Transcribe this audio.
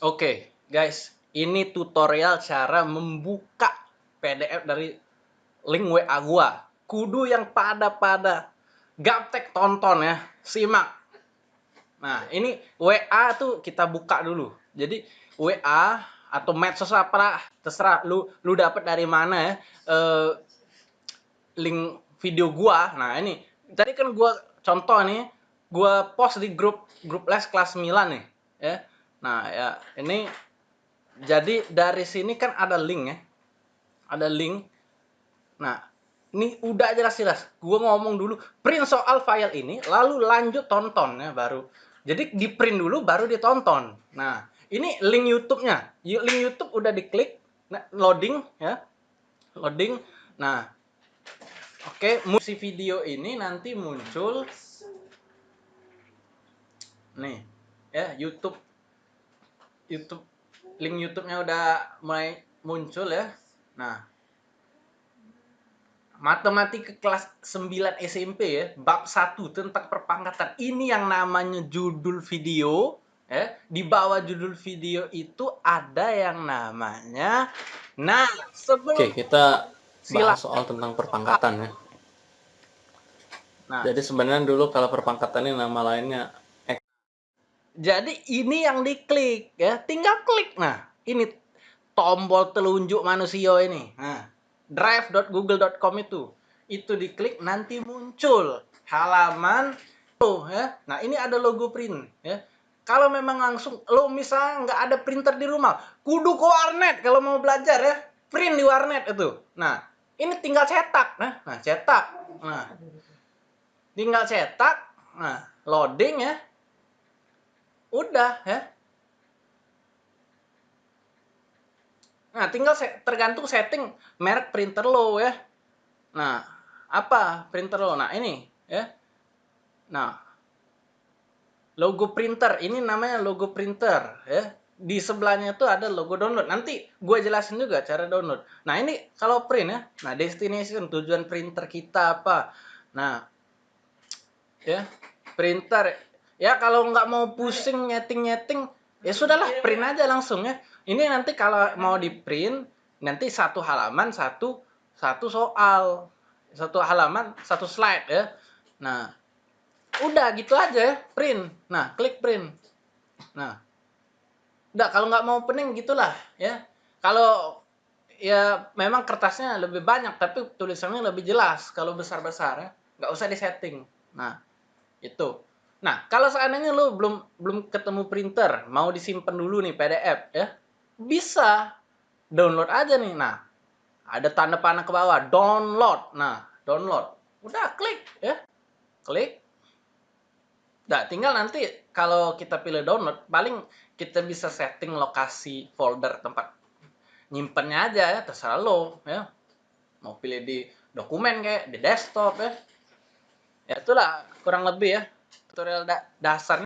Oke, guys, ini tutorial cara membuka PDF dari link WA gua. Kudu yang pada-pada gaptek tonton ya, simak. Nah, ini WA tuh kita buka dulu. Jadi WA atau medsos apa lah, terserah lu lu dapat dari mana ya. Eh, link video gua. Nah, ini tadi kan gua contoh nih, gua post di grup grup les kelas 9 nih, ya Nah, ya, ini jadi dari sini kan ada link ya. Ada link. Nah, ini udah jelas-jelas. Gue ngomong dulu, print soal file ini, lalu lanjut tonton ya baru. Jadi di print dulu baru ditonton. Nah, ini link YouTube-nya. Link YouTube udah diklik, nah, loading ya. Loading. Nah, oke, musik video ini nanti muncul nih ya YouTube YouTube link YouTube-nya udah mulai muncul ya. Nah, matematika kelas 9 SMP ya, bab 1 tentang perpangkatan. Ini yang namanya judul video ya. Di bawah judul video itu ada yang namanya Nah, sebelum Oke, kita bahas soal tentang perpangkatan ya. Nah, jadi sebenarnya dulu kalau perpangkatan ini nama lainnya jadi ini yang diklik ya, tinggal klik. Nah, ini tombol telunjuk manusia ini. Nah, drive.google.com itu. Itu diklik nanti muncul halaman tuh ya. Nah, ini ada logo print ya. Kalau memang langsung lo misalnya nggak ada printer di rumah, kudu ke warnet kalau mau belajar ya. Print di warnet itu. Nah, ini tinggal cetak. Nah, nah cetak. Nah, tinggal cetak. Nah, loading ya Udah ya. Nah, tinggal se tergantung setting merek printer lo ya. Nah, apa printer lo? Nah, ini ya. Nah, logo printer. Ini namanya logo printer ya. Di sebelahnya itu ada logo download. Nanti gue jelasin juga cara download. Nah, ini kalau print ya. Nah, destination tujuan printer kita apa. Nah, ya, printer ya kalau nggak mau pusing nyeting-nyeting ya sudahlah print aja langsung ya. Ini nanti kalau mau di print nanti satu halaman satu satu soal. Satu halaman satu slide ya. Nah udah gitu aja ya print. Nah klik print. Nah udah kalau nggak mau pening gitulah ya. Kalau ya memang kertasnya lebih banyak tapi tulisannya lebih jelas. Kalau besar-besar ya nggak usah disetting. Nah itu Nah, kalau seandainya lo belum belum ketemu printer, mau disimpan dulu nih PDF ya, bisa download aja nih. Nah, ada tanda panah ke bawah, download. Nah, download. Udah klik ya. Klik. Nah, tinggal nanti kalau kita pilih download, paling kita bisa setting lokasi folder tempat nyimpennya aja ya, terserah lo ya. Mau pilih di dokumen kayak di desktop ya. Ya itulah kurang lebih ya tutorial da dasarnya